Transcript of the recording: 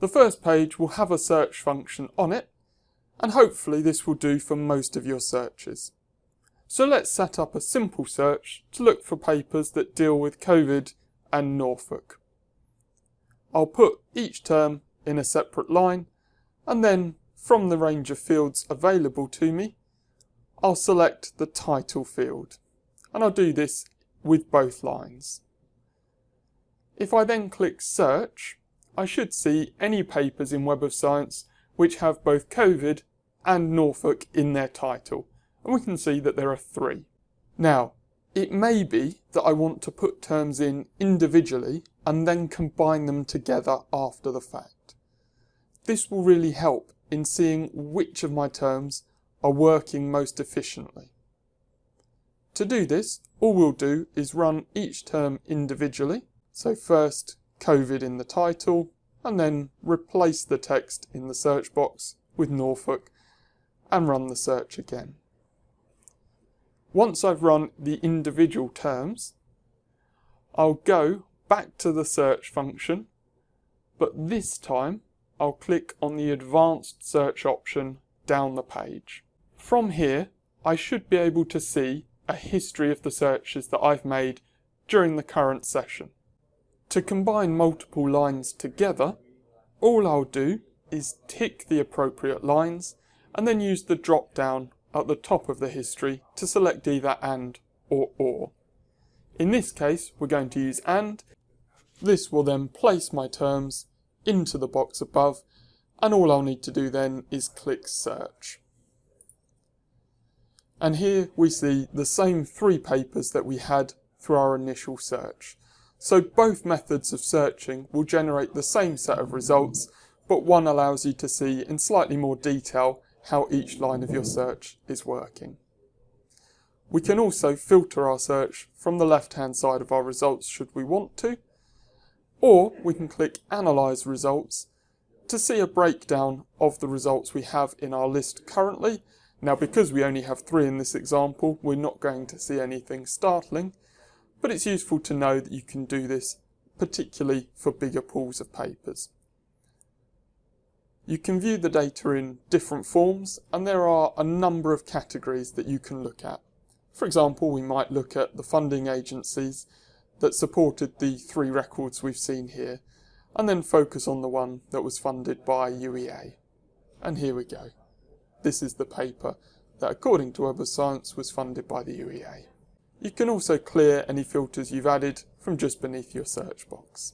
The first page will have a search function on it, and hopefully this will do for most of your searches. So let's set up a simple search to look for papers that deal with COVID and Norfolk. I'll put each term in a separate line, and then from the range of fields available to me, I'll select the title field, and I'll do this with both lines. If I then click search, I should see any papers in Web of Science which have both COVID and Norfolk in their title, and we can see that there are three. Now, it may be that I want to put terms in individually and then combine them together after the fact. This will really help in seeing which of my terms are working most efficiently. To do this, all we'll do is run each term individually. So first COVID in the title, and then replace the text in the search box with Norfolk and run the search again. Once I've run the individual terms, I'll go back to the search function, but this time I'll click on the advanced search option down the page. From here, I should be able to see a history of the searches that I've made during the current session. To combine multiple lines together, all I'll do is tick the appropriate lines and then use the drop down at the top of the history to select either AND or OR. In this case, we're going to use AND. This will then place my terms into the box above and all I'll need to do then is click search. And here we see the same three papers that we had through our initial search. So both methods of searching will generate the same set of results, but one allows you to see in slightly more detail how each line of your search is working. We can also filter our search from the left hand side of our results should we want to, or we can click Analyze Results to see a breakdown of the results we have in our list currently. Now because we only have three in this example, we're not going to see anything startling, but it's useful to know that you can do this particularly for bigger pools of papers. You can view the data in different forms and there are a number of categories that you can look at. For example, we might look at the funding agencies that supported the three records we've seen here and then focus on the one that was funded by UEA. And here we go. This is the paper that according to Web of Science was funded by the UEA. You can also clear any filters you've added from just beneath your search box.